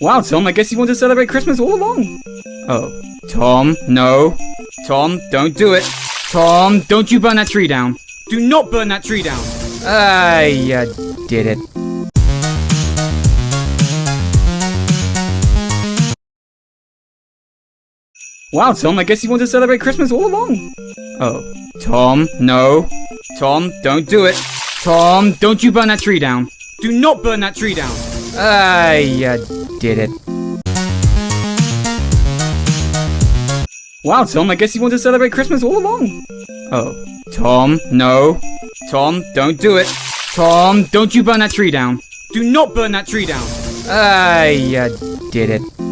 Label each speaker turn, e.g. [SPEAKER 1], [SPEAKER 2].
[SPEAKER 1] Wow, Tom, I guess you want to celebrate Christmas all along. Oh. Tom, no. Tom, don't do it. Tom, don't you burn that tree down. Do not burn that tree down. Ah, you did it. Wow, Tom, I guess you want to celebrate Christmas all along. Oh. Tom, no. Tom, don't do it. Tom, don't you burn that tree down. Do not burn that tree down. Ah, you did it. Wow, Tom, I guess you want to celebrate Christmas all along. Oh. Tom, no. Tom, don't do it. Tom, don't you burn that tree down. Do not burn that tree down. Ah, you did it.